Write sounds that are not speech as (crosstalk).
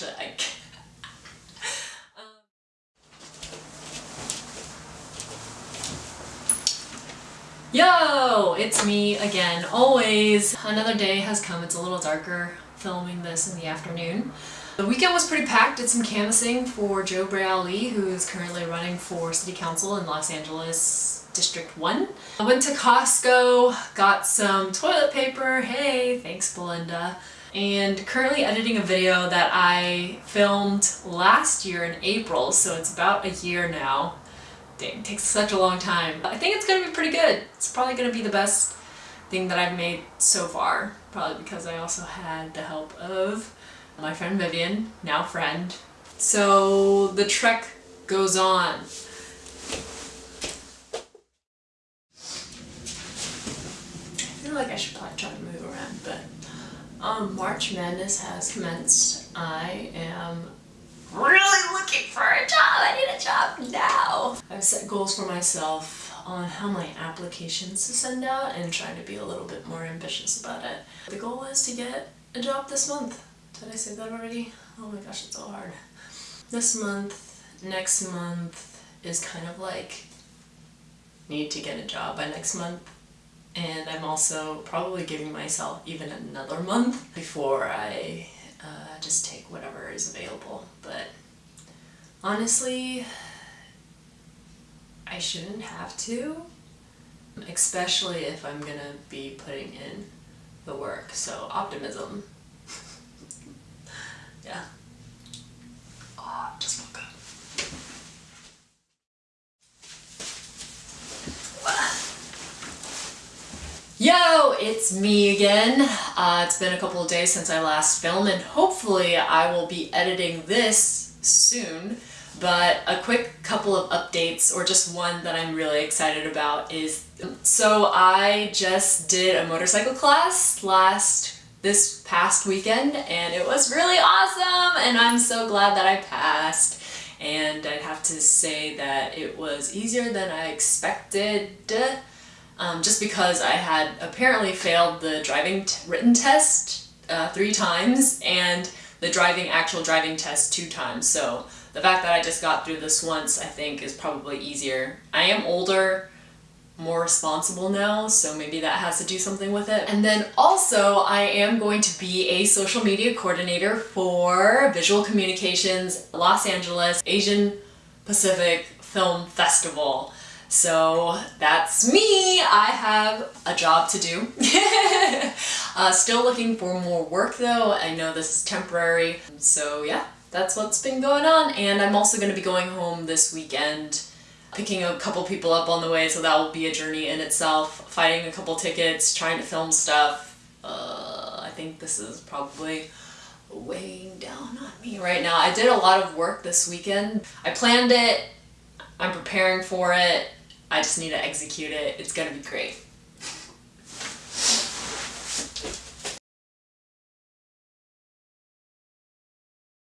actually, I um, Yo, it's me again, always. Another day has come, it's a little darker filming this in the afternoon. The weekend was pretty packed, did some canvassing for Joe Ali, who is currently running for City Council in Los Angeles District 1. I went to Costco, got some toilet paper, hey, thanks Belinda, and currently editing a video that I filmed last year in April, so it's about a year now. Dang, it takes such a long time. I think it's gonna be pretty good. It's probably gonna be the best thing that I've made so far, probably because I also had the help of my friend Vivian, now friend. So the trek goes on. I feel like I should probably try to move around, but um, March Madness has commenced. I am really looking for a job. I need a job now. I've set goals for myself on how many applications to send out and trying to be a little bit more ambitious about it. The goal is to get a job this month. Did I say that already? Oh my gosh, it's so hard. This month, next month is kind of like need to get a job by next month and I'm also probably giving myself even another month before I uh, just take whatever is available. But honestly, I shouldn't have to, especially if I'm gonna be putting in the work. So optimism. (laughs) yeah. Oh, just woke up. (sighs) it's me again. Uh, it's been a couple of days since I last filmed and hopefully I will be editing this soon. But a quick couple of updates, or just one that I'm really excited about is, so I just did a motorcycle class last, this past weekend and it was really awesome and I'm so glad that I passed. And I'd have to say that it was easier than I expected um, just because I had apparently failed the driving written test uh, three times and the driving actual driving test two times. So the fact that I just got through this once I think is probably easier. I am older, more responsible now, so maybe that has to do something with it. And then also I am going to be a social media coordinator for Visual Communications Los Angeles Asian Pacific Film Festival. So that's me. I have a job to do. (laughs) uh, still looking for more work though. I know this is temporary. So yeah, that's what's been going on. And I'm also going to be going home this weekend picking a couple people up on the way so that will be a journey in itself. Fighting a couple tickets, trying to film stuff. Uh, I think this is probably weighing down on me right now. I did a lot of work this weekend. I planned it, I'm preparing for it, I just need to execute it. It's gonna be great.